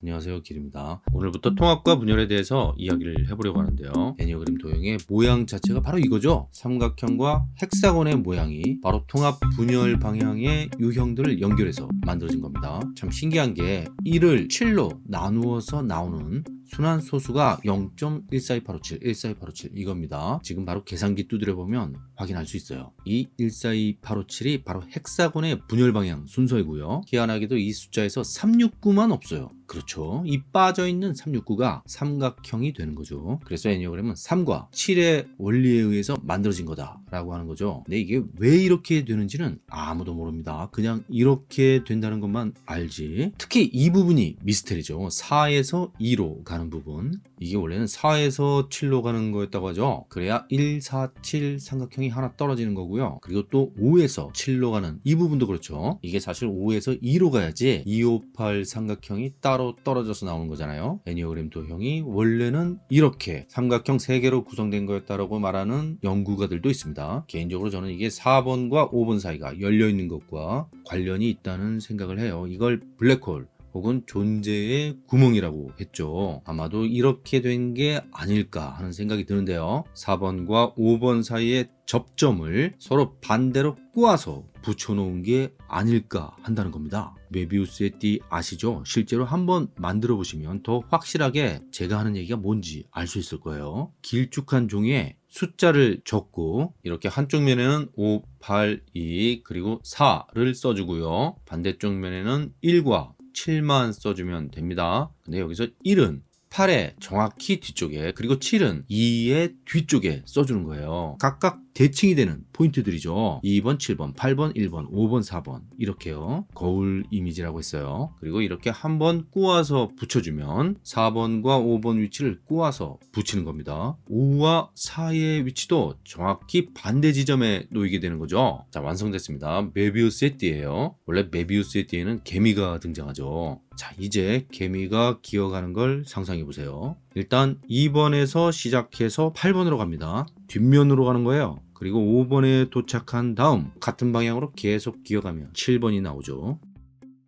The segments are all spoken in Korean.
안녕하세요 길입니다. 오늘부터 통합과 분열에 대해서 이야기를 해보려고 하는데요. 애니어그램 도형의 모양 자체가 바로 이거죠? 삼각형과 헥사곤의 모양이 바로 통합 분열 방향의 유형들을 연결해서 만들어진 겁니다. 참 신기한 게 1을 7로 나누어서 나오는 순환 소수가 0.14287, 14287 이겁니다. 지금 바로 계산기 두드려 보면 확인할 수 있어요. 이 14287이 바로 헥사곤의 분열 방향 순서이고요. 희한하게도 이 숫자에서 369만 없어요. 그렇죠. 이 빠져있는 369가 삼각형이 되는 거죠. 그래서 애니어그램은 3과 7의 원리에 의해서 만들어진 거다 라고 하는 거죠. 근데 이게 왜 이렇게 되는지는 아무도 모릅니다. 그냥 이렇게 된다는 것만 알지. 특히 이 부분이 미스테리죠. 4에서 2로 가는 부분. 이게 원래는 4에서 7로 가는 거였다고 하죠. 그래야 1, 4, 7 삼각형이 하나 떨어지는 거고요. 그리고 또 5에서 7로 가는 이 부분도 그렇죠. 이게 사실 5에서 2로 가야지 2, 5, 8 삼각형이 따로 떨어져서 나오는 거잖아요. 애니어그램 도형이 원래는 이렇게 삼각형 3개로 구성된 거였다라고 말하는 연구가들도 있습니다. 개인적으로 저는 이게 4번과 5번 사이가 열려 있는 것과 관련이 있다는 생각을 해요. 이걸 블랙홀 혹은 존재의 구멍이라고 했죠. 아마도 이렇게 된 게 아닐까 하는 생각이 드는데요. 4번과 5번 사이의 접점을 서로 반대로 꼬아서 붙여놓은 게 아닐까 한다는 겁니다. 메비우스의 띠 아시죠? 실제로 한번 만들어 보시면 더 확실하게 제가 하는 얘기가 뭔지 알 수 있을 거예요. 길쭉한 종이에 숫자를 적고 이렇게 한쪽 면에는 5, 8, 2 그리고 4를 써주고요. 반대쪽 면에는 1과 7만 써주면 됩니다. 근데 여기서 1은 8의 정확히 뒤쪽에 그리고 7은 2의 뒤쪽에 써주는 거예요. 각각 대칭이 되는 포인트들이죠. 2번 7번 8번 1번 5번 4번. 이렇게요. 거울 이미지라고 했어요. 그리고 이렇게 한번 꼬아서 붙여주면 4번과 5번 위치를 꼬아서 붙이는 겁니다. 5와 4의 위치도 정확히 반대 지점에 놓이게 되는 거죠. 자 완성됐습니다. 메비우스의 띠예요. 원래 메비우스의 띠에는 개미가 등장하죠. 자 이제 개미가 기어가는 걸 상상해 보세요. 일단 2번에서 시작해서 8번으로 갑니다. 뒷면으로 가는 거예요 그리고 5번에 도착한 다음 같은 방향으로 계속 기어가면 7번이 나오죠.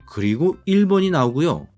그리고 1번이 나오고요.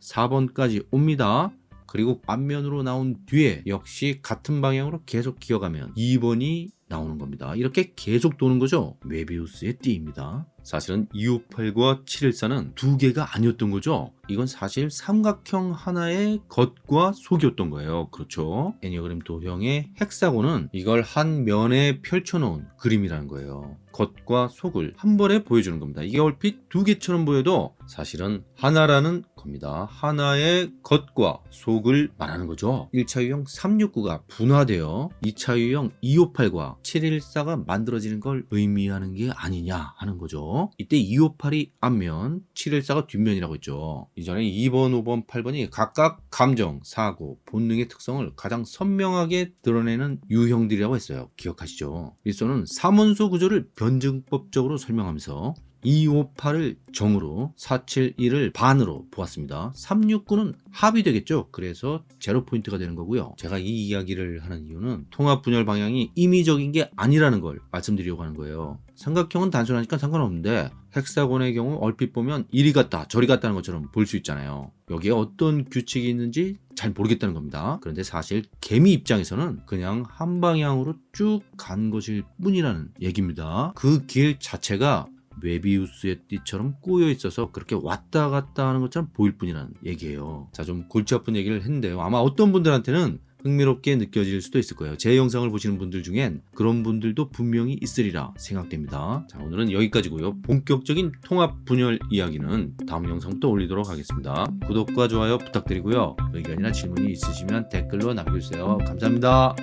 4번까지 옵니다. 그리고 앞면으로 나온 뒤에 역시 같은 방향으로 계속 기어가면 2번이 나오는 겁니다. 이렇게 계속 도는 거죠. 메비우스의 띠입니다. 사실은 258과 714는 두 개가 아니었던 거죠. 이건 사실 삼각형 하나의 겉과 속이었던 거예요. 그렇죠. 애니어그램 도형의 헥사곤은 이걸 한 면에 펼쳐놓은 그림이라는 거예요. 겉과 속을 한 번에 보여주는 겁니다. 이게 얼핏 두 개처럼 보여도 사실은 하나라는 겁니다. 하나의 겉과 속을 말하는 거죠. 1차 유형 369가 분화되어 2차 유형 258과 714가 만들어지는 걸 의미하는 게 아니냐 하는 거죠. 이때 258이 앞면, 714가 뒷면이라고 했죠. 이전에 2번, 5번, 8번이 각각 감정, 사고, 본능의 특성을 가장 선명하게 드러내는 유형들이라고 했어요. 기억하시죠? 일서는 삼원소 구조를 변증법적으로 설명하면서 258을 정으로 471을 반으로 보았습니다. 369는 합이 되겠죠? 그래서 제로 포인트가 되는 거고요. 제가 이 이야기를 하는 이유는 통합 분열 방향이 임의적인 게 아니라는 걸 말씀드리려고 하는 거예요. 삼각형은 단순하니까 상관없는데 헥사곤의 경우 얼핏 보면 이리 갔다 저리 갔다는 것처럼 볼 수 있잖아요. 여기에 어떤 규칙이 있는지 잘 모르겠다는 겁니다. 그런데 사실 개미 입장에서는 그냥 한 방향으로 쭉 간 것일 뿐이라는 얘기입니다. 그 길 자체가 웨비우스의 띠처럼 꼬여 있어서 그렇게 왔다 갔다 하는 것처럼 보일 뿐이라는 얘기예요. 자 좀 골치 아픈 얘기를 했는데요. 아마 어떤 분들한테는 흥미롭게 느껴질 수도 있을 거예요. 제 영상을 보시는 분들 중엔 그런 분들도 분명히 있으리라 생각됩니다. 자 오늘은 여기까지고요. 본격적인 통합 분열 이야기는 다음 영상부터 올리도록 하겠습니다. 구독과 좋아요 부탁드리고요. 의견이나 질문이 있으시면 댓글로 남겨주세요. 감사합니다